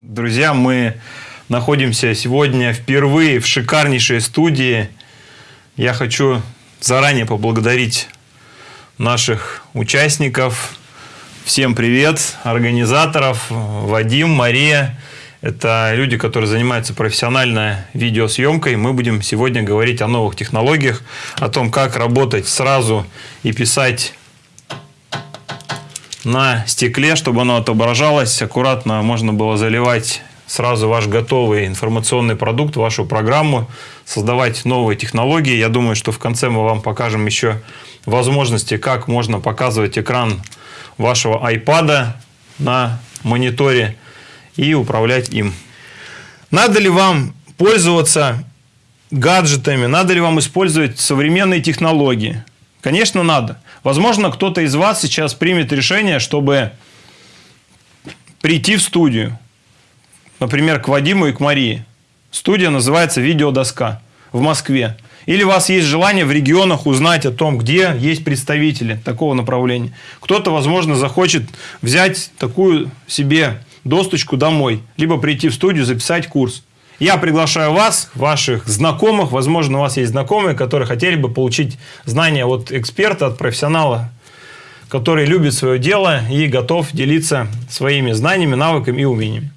Друзья, мы находимся сегодня впервые в шикарнейшей студии. Я хочу заранее поблагодарить наших участников. Всем привет, организаторов, Вадим, Мария. Это люди, которые занимаются профессиональной видеосъемкой. Мы будем сегодня говорить о новых технологиях, о том, как работать сразу и писать на стекле, чтобы оно отображалось. Аккуратно можно было заливать сразу ваш готовый информационный продукт, вашу программу, создавать новые технологии. Я думаю, что в конце мы вам покажем еще возможности, как можно показывать экран вашего iPad на мониторе и управлять им. Надо ли вам пользоваться гаджетами, надо ли вам использовать современные технологии? Конечно, надо. Возможно, кто-то из вас сейчас примет решение, чтобы прийти в студию, например, к Вадиму и к Марии. Студия называется «Видеодоска» в Москве. Или у вас есть желание в регионах узнать о том, где есть представители такого направления. Кто-то, возможно, захочет взять такую себе досточку домой, либо прийти в студию, записать курс. Я приглашаю вас, ваших знакомых, возможно, у вас есть знакомые, которые хотели бы получить знания от эксперта, от профессионала, который любит свое дело и готов делиться своими знаниями, навыками и умениями.